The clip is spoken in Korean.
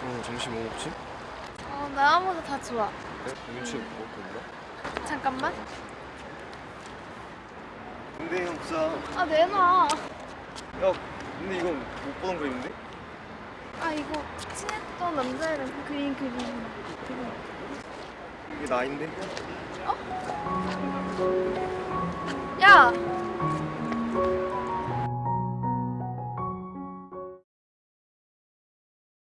그럼 점심 뭐 먹지? 어, 나 아무도 다 좋아. 네? 그래? 김치 음. 먹고 있나? 잠깐만. 근데 형 그 부자 아, 내놔. 야 근데 이건 못 보던 그림인데? 아, 이거 친했던 남자애랑 그린 그림. 그림. 이게 나인데? 어? 야!